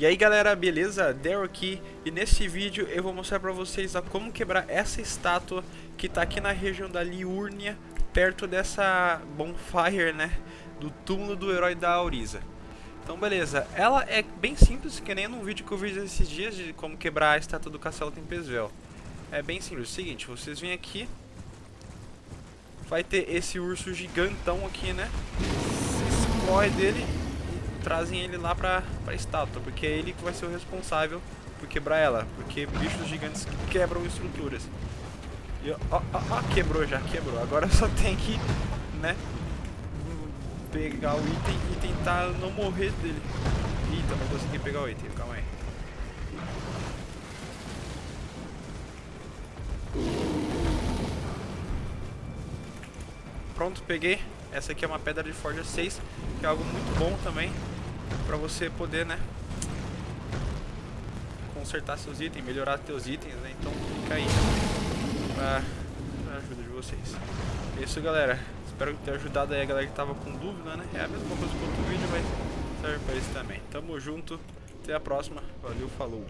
E aí galera, beleza? Daryl aqui e nesse vídeo eu vou mostrar pra vocês a como quebrar essa estátua que tá aqui na região da Liurnia, perto dessa bonfire, né? Do túmulo do herói da Auriza. Então beleza, ela é bem simples, que nem num vídeo que eu fiz esses dias de como quebrar a estátua do Castelo Tempesvel. É bem simples, é o seguinte, vocês vêm aqui, vai ter esse urso gigantão aqui, né? Vocês corre dele trazem ele lá pra, pra estátua, porque é ele que vai ser o responsável por quebrar ela, porque bichos gigantes quebram estruturas. E ó, ó, ó, quebrou já, quebrou. Agora só tem que, né, pegar o item e tentar não morrer dele. Eita, não consegui pegar o item, calma aí. Pronto, peguei. Essa aqui é uma pedra de forja 6, que é algo muito bom também para você poder, né, consertar seus itens, melhorar seus itens, né? Então fica aí pra, pra ajuda de vocês. É isso, galera. Espero ter ajudado aí a galera que tava com dúvida, né? É a mesma coisa que outro vídeo, mas serve pra isso também. Tamo junto. Até a próxima. Valeu, falou.